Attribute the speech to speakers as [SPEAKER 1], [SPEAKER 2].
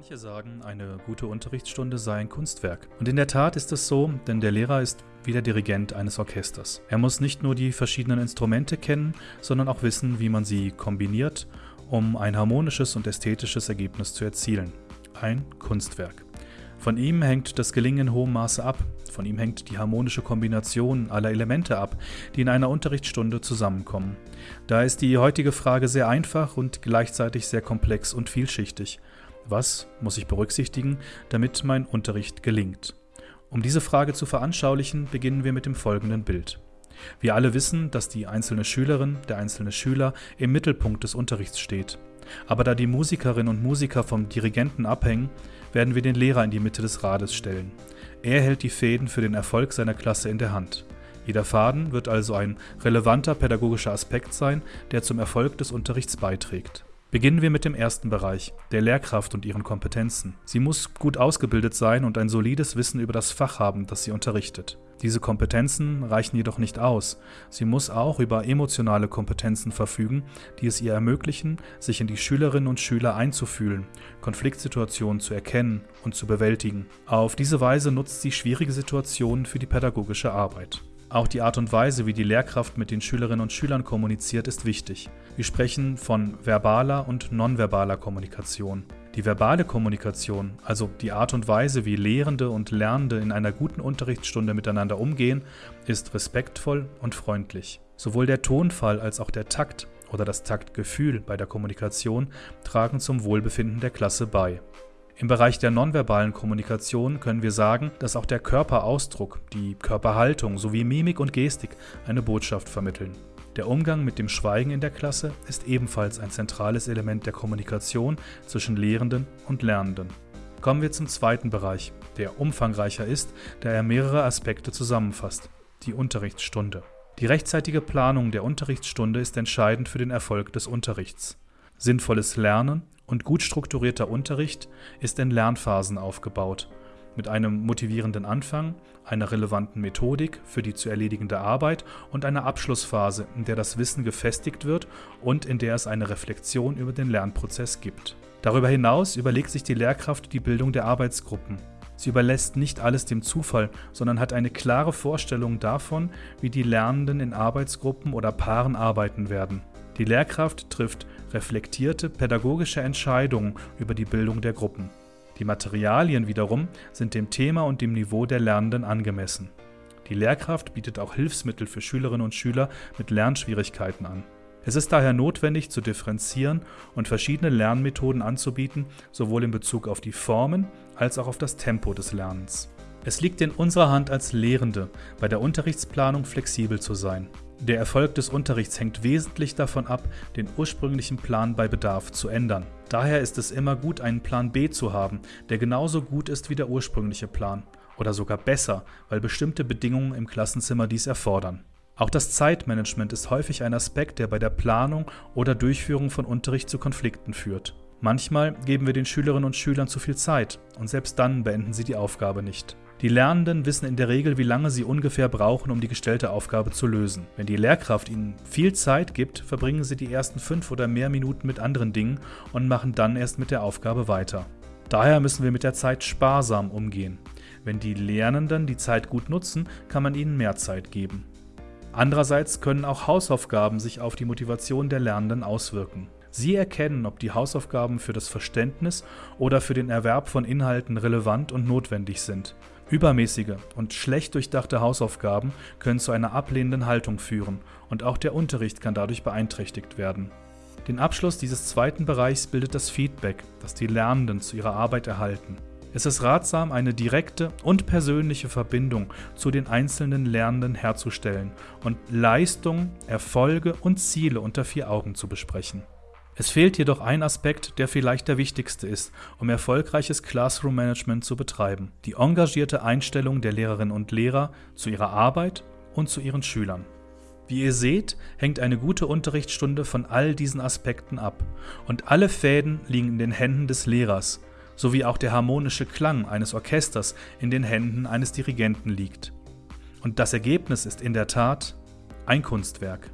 [SPEAKER 1] Manche sagen, eine gute Unterrichtsstunde sei ein Kunstwerk. Und in der Tat ist es so, denn der Lehrer ist wie der Dirigent eines Orchesters. Er muss nicht nur die verschiedenen Instrumente kennen, sondern auch wissen, wie man sie kombiniert, um ein harmonisches und ästhetisches Ergebnis zu erzielen. Ein Kunstwerk. Von ihm hängt das Gelingen in hohem Maße ab. Von ihm hängt die harmonische Kombination aller Elemente ab, die in einer Unterrichtsstunde zusammenkommen. Da ist die heutige Frage sehr einfach und gleichzeitig sehr komplex und vielschichtig. Was muss ich berücksichtigen, damit mein Unterricht gelingt? Um diese Frage zu veranschaulichen, beginnen wir mit dem folgenden Bild. Wir alle wissen, dass die einzelne Schülerin, der einzelne Schüler im Mittelpunkt des Unterrichts steht. Aber da die Musikerinnen und Musiker vom Dirigenten abhängen, werden wir den Lehrer in die Mitte des Rades stellen. Er hält die Fäden für den Erfolg seiner Klasse in der Hand. Jeder Faden wird also ein relevanter pädagogischer Aspekt sein, der zum Erfolg des Unterrichts beiträgt. Beginnen wir mit dem ersten Bereich, der Lehrkraft und ihren Kompetenzen. Sie muss gut ausgebildet sein und ein solides Wissen über das Fach haben, das sie unterrichtet. Diese Kompetenzen reichen jedoch nicht aus. Sie muss auch über emotionale Kompetenzen verfügen, die es ihr ermöglichen, sich in die Schülerinnen und Schüler einzufühlen, Konfliktsituationen zu erkennen und zu bewältigen. Auf diese Weise nutzt sie schwierige Situationen für die pädagogische Arbeit. Auch die Art und Weise, wie die Lehrkraft mit den Schülerinnen und Schülern kommuniziert, ist wichtig. Wir sprechen von verbaler und nonverbaler Kommunikation. Die verbale Kommunikation, also die Art und Weise, wie Lehrende und Lernende in einer guten Unterrichtsstunde miteinander umgehen, ist respektvoll und freundlich. Sowohl der Tonfall als auch der Takt oder das Taktgefühl bei der Kommunikation tragen zum Wohlbefinden der Klasse bei. Im Bereich der nonverbalen Kommunikation können wir sagen, dass auch der Körperausdruck, die Körperhaltung sowie Mimik und Gestik eine Botschaft vermitteln. Der Umgang mit dem Schweigen in der Klasse ist ebenfalls ein zentrales Element der Kommunikation zwischen Lehrenden und Lernenden. Kommen wir zum zweiten Bereich, der umfangreicher ist, da er mehrere Aspekte zusammenfasst, die Unterrichtsstunde. Die rechtzeitige Planung der Unterrichtsstunde ist entscheidend für den Erfolg des Unterrichts. Sinnvolles Lernen und gut strukturierter Unterricht ist in Lernphasen aufgebaut, mit einem motivierenden Anfang, einer relevanten Methodik für die zu erledigende Arbeit und einer Abschlussphase, in der das Wissen gefestigt wird und in der es eine Reflexion über den Lernprozess gibt. Darüber hinaus überlegt sich die Lehrkraft die Bildung der Arbeitsgruppen. Sie überlässt nicht alles dem Zufall, sondern hat eine klare Vorstellung davon, wie die Lernenden in Arbeitsgruppen oder Paaren arbeiten werden. Die Lehrkraft trifft reflektierte pädagogische Entscheidungen über die Bildung der Gruppen. Die Materialien wiederum sind dem Thema und dem Niveau der Lernenden angemessen. Die Lehrkraft bietet auch Hilfsmittel für Schülerinnen und Schüler mit Lernschwierigkeiten an. Es ist daher notwendig zu differenzieren und verschiedene Lernmethoden anzubieten, sowohl in Bezug auf die Formen als auch auf das Tempo des Lernens. Es liegt in unserer Hand als Lehrende, bei der Unterrichtsplanung flexibel zu sein. Der Erfolg des Unterrichts hängt wesentlich davon ab, den ursprünglichen Plan bei Bedarf zu ändern. Daher ist es immer gut, einen Plan B zu haben, der genauso gut ist wie der ursprüngliche Plan. Oder sogar besser, weil bestimmte Bedingungen im Klassenzimmer dies erfordern. Auch das Zeitmanagement ist häufig ein Aspekt, der bei der Planung oder Durchführung von Unterricht zu Konflikten führt. Manchmal geben wir den Schülerinnen und Schülern zu viel Zeit und selbst dann beenden sie die Aufgabe nicht. Die Lernenden wissen in der Regel, wie lange sie ungefähr brauchen, um die gestellte Aufgabe zu lösen. Wenn die Lehrkraft ihnen viel Zeit gibt, verbringen sie die ersten fünf oder mehr Minuten mit anderen Dingen und machen dann erst mit der Aufgabe weiter. Daher müssen wir mit der Zeit sparsam umgehen. Wenn die Lernenden die Zeit gut nutzen, kann man ihnen mehr Zeit geben. Andererseits können auch Hausaufgaben sich auf die Motivation der Lernenden auswirken. Sie erkennen, ob die Hausaufgaben für das Verständnis oder für den Erwerb von Inhalten relevant und notwendig sind. Übermäßige und schlecht durchdachte Hausaufgaben können zu einer ablehnenden Haltung führen und auch der Unterricht kann dadurch beeinträchtigt werden. Den Abschluss dieses zweiten Bereichs bildet das Feedback, das die Lernenden zu ihrer Arbeit erhalten. Es ist ratsam, eine direkte und persönliche Verbindung zu den einzelnen Lernenden herzustellen und Leistungen, Erfolge und Ziele unter vier Augen zu besprechen. Es fehlt jedoch ein Aspekt, der vielleicht der wichtigste ist, um erfolgreiches Classroom Management zu betreiben. Die engagierte Einstellung der Lehrerinnen und Lehrer zu ihrer Arbeit und zu ihren Schülern. Wie ihr seht, hängt eine gute Unterrichtsstunde von all diesen Aspekten ab und alle Fäden liegen in den Händen des Lehrers, sowie auch der harmonische Klang eines Orchesters in den Händen eines Dirigenten liegt. Und das Ergebnis ist in der Tat ein Kunstwerk.